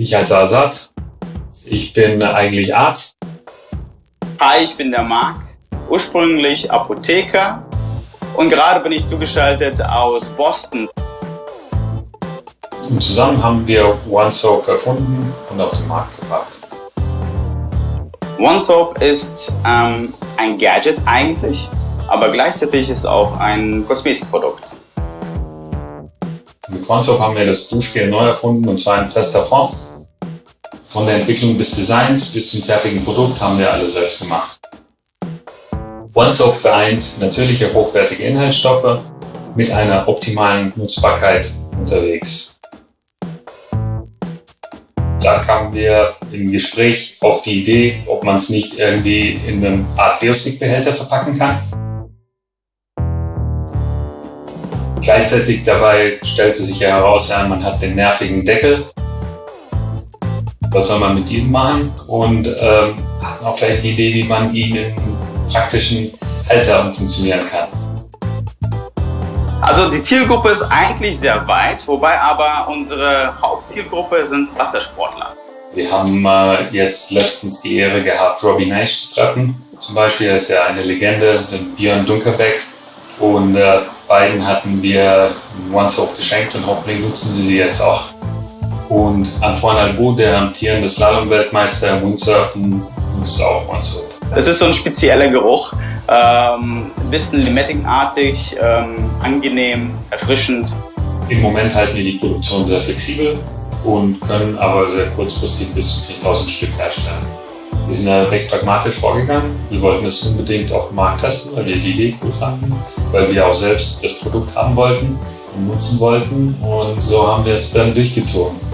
Ich heiße Asad. Ich bin eigentlich Arzt. Hi, ich bin der Marc. Ursprünglich Apotheker und gerade bin ich zugeschaltet aus Boston. Und zusammen haben wir OneSoap erfunden und auf den Markt gebracht. OneSoap ist ähm, ein Gadget eigentlich, aber gleichzeitig ist es auch ein Kosmetikprodukt. Mit OneSoap haben wir das Duschgel neu erfunden und zwar in fester Form. Von der Entwicklung des Designs bis zum fertigen Produkt haben wir alle selbst gemacht. OneSoap vereint natürliche, hochwertige Inhaltsstoffe mit einer optimalen Nutzbarkeit unterwegs. Da kamen wir im Gespräch auf die Idee, ob man es nicht irgendwie in einem Art Biostick-Behälter verpacken kann. Gleichzeitig dabei stellte sich ja heraus, ja, man hat den nervigen Deckel was soll man mit diesem machen und ähm, hatten auch gleich die Idee, wie man ihn in praktischen Halter funktionieren kann. Also die Zielgruppe ist eigentlich sehr weit, wobei aber unsere Hauptzielgruppe sind Wassersportler. Wir haben äh, jetzt letztens die Ehre gehabt, Robbie Nash zu treffen. Zum Beispiel, er ist ja eine Legende, den Björn Dunkerbeck. Und äh, beiden hatten wir One-Soap geschenkt und hoffentlich nutzen sie sie jetzt auch. Und Antoine Albou, der amtierende Slalom-Weltmeister im Windsurfen, nutzt auch OneSoap. Es ist so ein spezieller Geruch, ähm, ein bisschen limettenartig, ähm, angenehm, erfrischend. Im Moment halten wir die Produktion sehr flexibel und können aber sehr kurzfristig bis zu 10.000 Stück herstellen. Wir sind da recht pragmatisch vorgegangen. Wir wollten es unbedingt auf dem Markt testen, weil wir die Idee cool fanden, weil wir auch selbst das Produkt haben wollten und nutzen wollten und so haben wir es dann durchgezogen.